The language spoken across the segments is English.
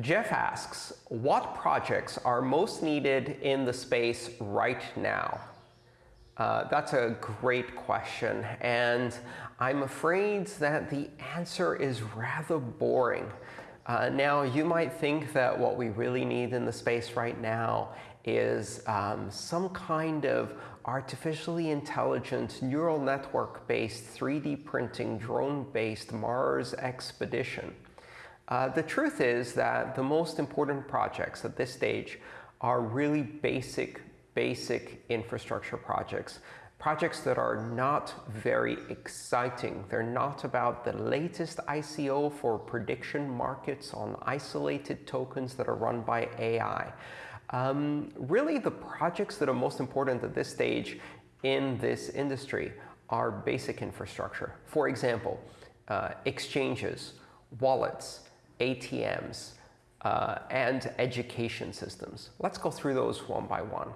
Jeff asks, what projects are most needed in the space right now? Uh, that's a great question, and I'm afraid that the answer is rather boring. Uh, now, you might think that what we really need in the space right now is um, some kind of artificially intelligent neural network-based 3D printing drone-based Mars expedition. Uh, the truth is that the most important projects at this stage are really basic, basic infrastructure projects. Projects that are not very exciting. They're not about the latest ICO for prediction markets on isolated tokens that are run by AI. Um, really, the projects that are most important at this stage in this industry are basic infrastructure. For example, uh, exchanges, wallets, ATMs, uh, and education systems. Let's go through those one by one.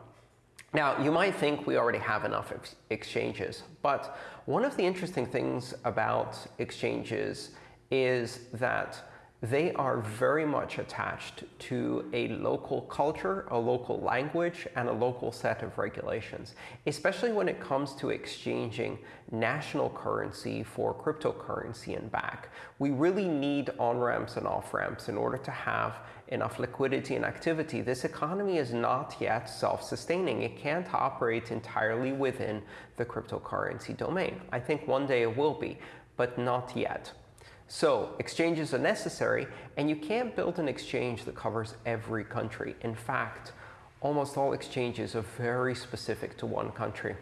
Now, you might think we already have enough ex exchanges, but one of the interesting things about exchanges is that they are very much attached to a local culture, a local language, and a local set of regulations, especially when it comes to exchanging national currency for cryptocurrency and back. We really need on-ramps and off-ramps in order to have enough liquidity and activity. This economy is not yet self-sustaining. It can't operate entirely within the cryptocurrency domain. I think one day it will be, but not yet. So exchanges are necessary, and you can't build an exchange that covers every country. In fact, almost all exchanges are very specific to one country.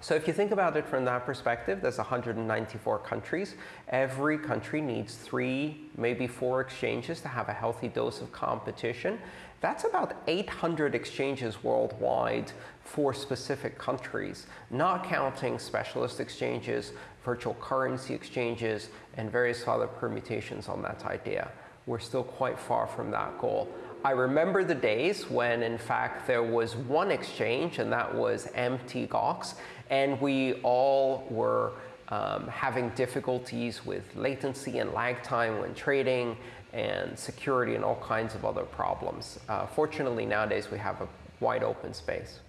So if you think about it from that perspective, there's 194 countries. Every country needs three, maybe four exchanges to have a healthy dose of competition. That's about 800 exchanges worldwide for specific countries, not counting specialist exchanges, virtual currency exchanges, and various other permutations on that idea. We're still quite far from that goal. I remember the days when, in fact, there was one exchange, and that was Mt. Gox, and we all were um, having difficulties with latency and lag time when trading, and security, and all kinds of other problems. Uh, fortunately, nowadays, we have a wide open space.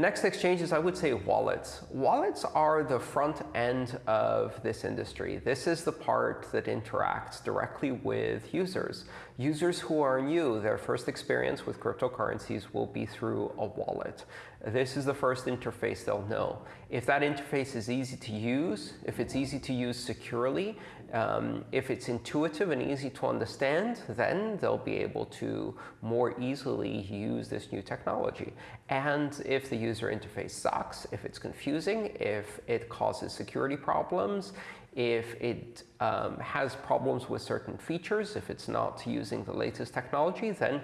Next exchanges, I would say wallets. Wallets are the front end of this industry. This is the part that interacts directly with users. Users who are new, their first experience with cryptocurrencies will be through a wallet. This is the first interface they'll know. If that interface is easy to use, if it's easy to use securely, um, if it's intuitive and easy to understand, then they'll be able to more easily use this new technology. And if the user interface sucks, if it's confusing, if it causes security problems, if it um, has problems with certain features, if it's not using the latest technology, then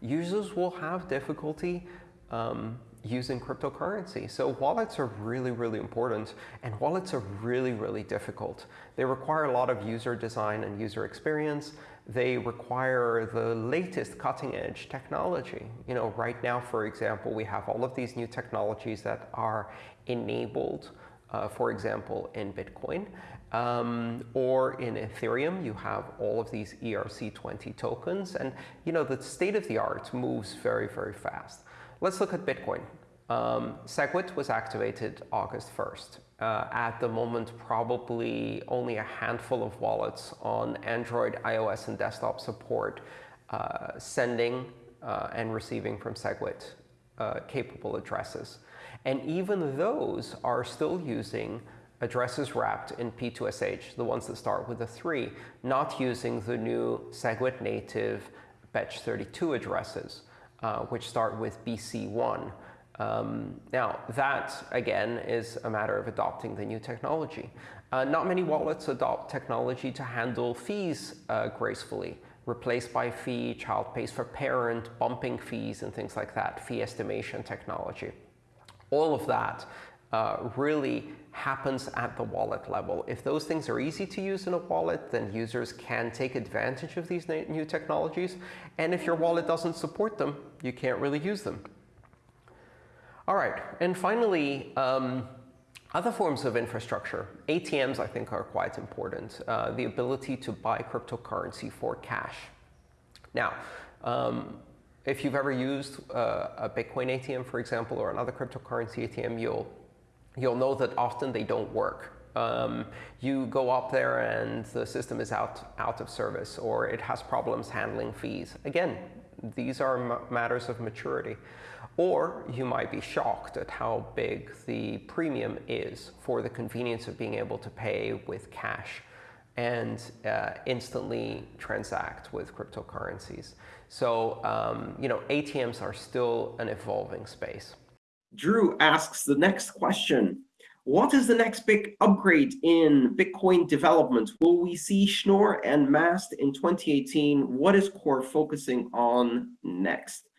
users will have difficulty um, using cryptocurrency. So wallets are really, really important, and wallets are really, really difficult. They require a lot of user design and user experience. They require the latest cutting-edge technology. You know, right now, for example, we have all of these new technologies that are enabled uh, for example, in Bitcoin. Um, or in Ethereum, you have all of these ERC20 tokens. And you know, the state of the art moves very, very fast. Let's look at Bitcoin. Um, SegWit was activated August 1st. Uh, at the moment, probably only a handful of wallets on Android, iOS, and desktop support uh, sending uh, and receiving from SegWit uh, capable addresses. And even those are still using addresses wrapped in P2SH, the ones that start with a 3, not using the new SegWit native Bech32 addresses uh, which start with BC1. Um, now, that, again, is a matter of adopting the new technology. Uh, not many wallets adopt technology to handle fees uh, gracefully. Replace by fee, child pays for parent, bumping fees, and things like that, fee estimation technology. All of that uh, really happens at the wallet level. If those things are easy to use in a wallet, then users can take advantage of these new technologies. And if your wallet doesn't support them, you can't really use them. All right, and finally, um, other forms of infrastructure. ATMs, I think, are quite important. Uh, the ability to buy cryptocurrency for cash. Now, um, if you've ever used uh, a Bitcoin ATM, for example, or another cryptocurrency ATM, you'll, you'll know that often they don't work. Um, you go up there and the system is out, out of service, or it has problems handling fees. Again, these are matters of maturity. Or you might be shocked at how big the premium is for the convenience of being able to pay with cash and uh, instantly transact with cryptocurrencies. So, um, you know, ATMs are still an evolving space. Drew asks the next question. What is the next big upgrade in Bitcoin development? Will we see Schnorr and Mast in 2018? What is Core focusing on next?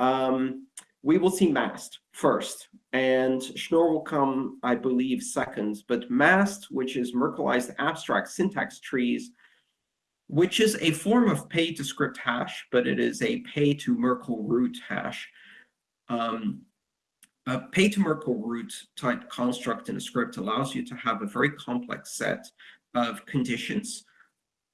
Um, we will see Mast first, and Schnorr will come, I believe, second. But Mast, which is Merkleized abstract syntax trees, which is a form of pay-to-script hash, but it is a pay-to-Merkle root hash. Um, a pay-to-Merkle root type construct in a script allows you to have a very complex set of conditions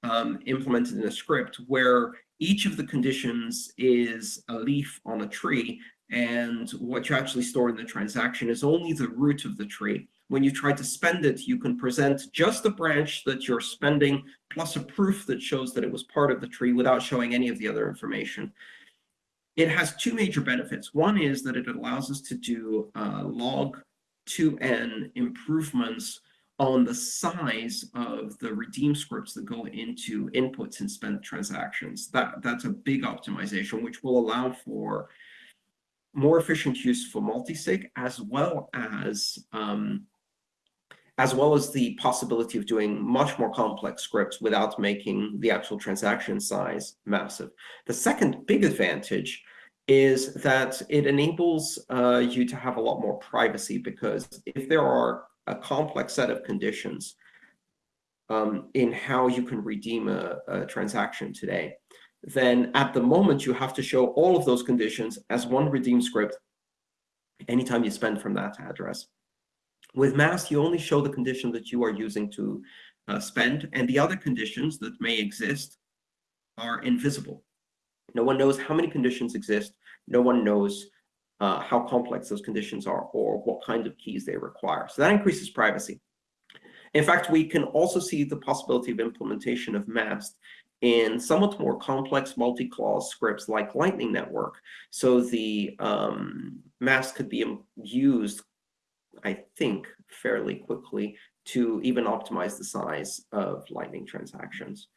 um, implemented in a script where each of the conditions is a leaf on a tree and what you actually store in the transaction is only the root of the tree. When you try to spend it, you can present just the branch that you're spending plus a proof that shows that it was part of the tree without showing any of the other information. It has two major benefits. One is that it allows us to do uh, log 2n improvements on the size of the redeem scripts that go into inputs and spend transactions. That, that's a big optimization, which will allow for more efficient use for multisig, as well as um, as well as the possibility of doing much more complex scripts without making the actual transaction size massive. The second big advantage is that it enables uh, you to have a lot more privacy because if there are a complex set of conditions um, in how you can redeem a, a transaction today, then at the moment you have to show all of those conditions as one redeem script anytime you spend from that address. With Mast, you only show the condition that you are using to uh, spend, and the other conditions that may exist are invisible. No one knows how many conditions exist. No one knows uh, how complex those conditions are or what kind of keys they require. So that increases privacy. In fact, we can also see the possibility of implementation of Mast in somewhat more complex multi-clause scripts like Lightning Network. So the um, Mast could be used, I think, fairly quickly to even optimize the size of Lightning transactions.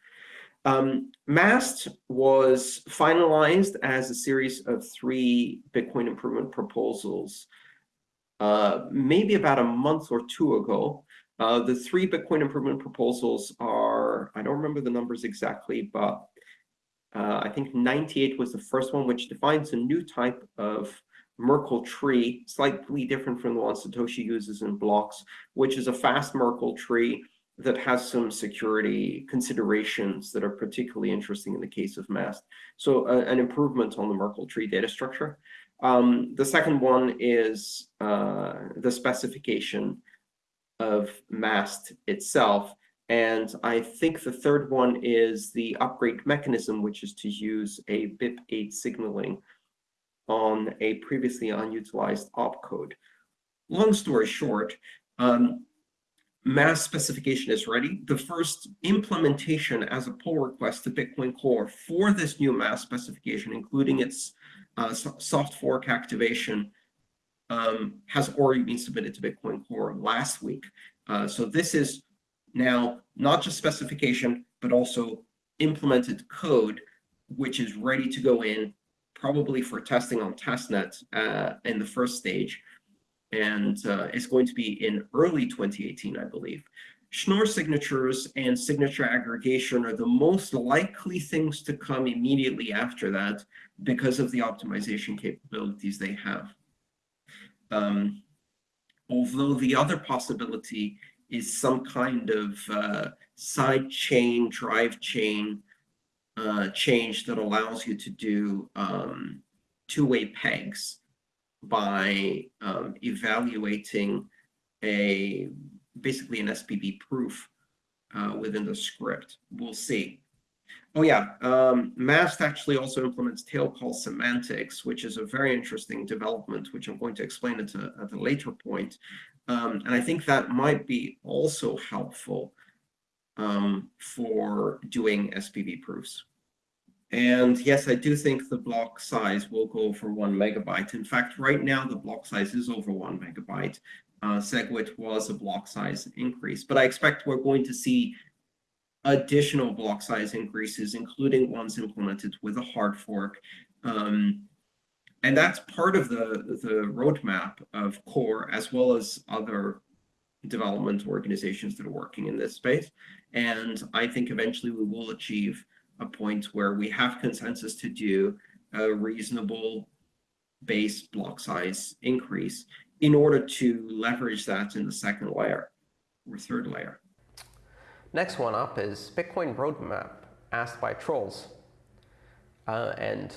Um, MAST was finalized as a series of three Bitcoin improvement proposals uh, maybe about a month or two ago. Uh, the three Bitcoin improvement proposals are, I don't remember the numbers exactly, but uh, I think 98 was the first one, which defines a new type of Merkle tree, slightly different from the one Satoshi uses in blocks, which is a fast Merkle tree that has some security considerations that are particularly interesting in the case of Mast. So uh, an improvement on the Merkle tree data structure. Um, the second one is uh, the specification of MAST itself. And I think the third one is the upgrade mechanism, which is to use a BIP8 signaling on a previously unutilized opcode. Long story short, um, MAST specification is ready. The first implementation as a pull request to Bitcoin Core for this new MAST specification, including its uh, soft fork activation, um, has already been submitted to Bitcoin Core last week. Uh, so this is now not just specification, but also implemented code, which is ready to go in, probably for testing on testnet uh, in the first stage. And uh, it's going to be in early 2018, I believe. Schnorr signatures and signature aggregation are the most likely things to come immediately after that because of the optimization capabilities they have. Um, although the other possibility is some kind of uh, side chain, drive chain uh, change that allows you to do um, two-way pegs by um, evaluating a basically an SPV proof uh, within the script. We'll see. Oh yeah, um, Mast actually also implements tail call semantics, which is a very interesting development, which I'm going to explain at a, at a later point. Um, and I think that might be also helpful um, for doing SPV proofs. And yes, I do think the block size will go for one megabyte. In fact, right now the block size is over one megabyte. Uh, SegWit was a block size increase, but I expect we're going to see additional block size increases, including ones implemented with a hard fork. Um, and that's part of the, the roadmap of Core, as well as other development organizations that are working in this space. And I think eventually we will achieve a point where we have consensus to do a reasonable base block size increase in order to leverage that in the second layer or third layer. Next one up is Bitcoin roadmap asked by trolls. Uh, and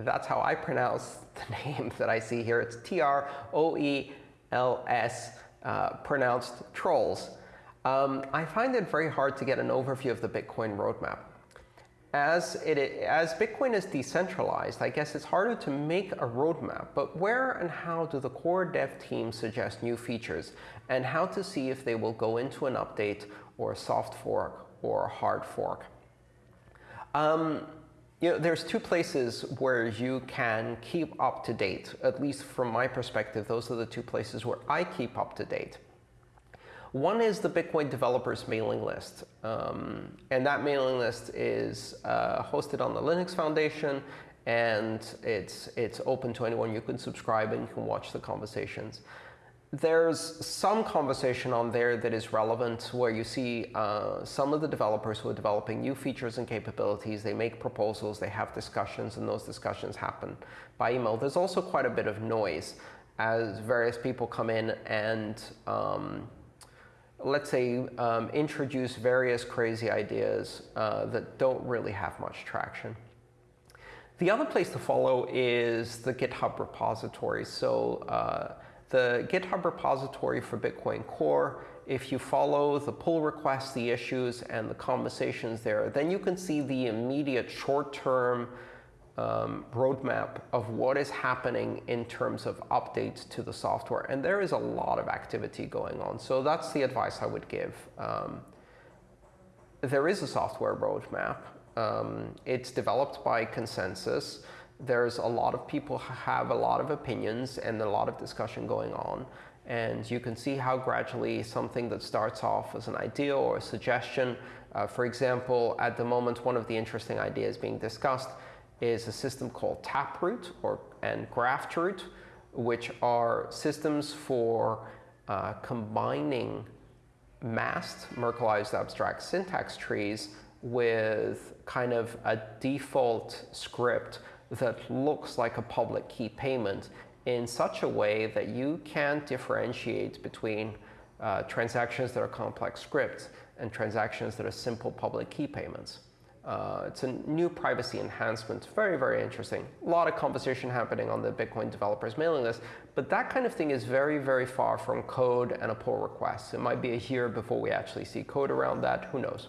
that's how I pronounce the name that I see here. It's T-R-O-E-L-S, uh, pronounced trolls. Um, I find it very hard to get an overview of the Bitcoin roadmap. As, it, as Bitcoin is decentralized, I guess it's harder to make a roadmap, but where and how do the core dev teams suggest new features, and how to see if they will go into an update or a soft fork or a hard fork? Um, you know, there's two places where you can keep up to date, at least from my perspective, those are the two places where I keep up to date. One is the Bitcoin developers mailing list. Um, and that mailing list is uh, hosted on the Linux Foundation, and it's, it's open to anyone. You can subscribe and you can watch the conversations. There's some conversation on there that is relevant where you see uh, some of the developers who are developing new features and capabilities. They make proposals, they have discussions, and those discussions happen by email. There's also quite a bit of noise as various people come in and um, let's say, um, introduce various crazy ideas uh, that don't really have much traction. The other place to follow is the GitHub repository. So uh, the GitHub repository for Bitcoin Core, if you follow the pull requests, the issues, and the conversations there, then you can see the immediate short-term um, roadmap of what is happening in terms of updates to the software. And there is a lot of activity going on. So that's the advice I would give. Um, there is a software roadmap. Um, it's developed by consensus. There's a lot of people have a lot of opinions and a lot of discussion going on. And you can see how gradually something that starts off as an idea or a suggestion, uh, for example, at the moment, one of the interesting ideas being discussed is a system called Taproot or, and Graftroot, which are systems for uh, combining masked Merkleized abstract syntax trees with kind of a default script that looks like a public key payment in such a way that you can't differentiate between uh, transactions that are complex scripts and transactions that are simple public key payments. Uh, it's a new privacy enhancement. Very, very interesting. A lot of conversation happening on the Bitcoin developers mailing list. But that kind of thing is very, very far from code and a pull request. It might be a year before we actually see code around that. Who knows?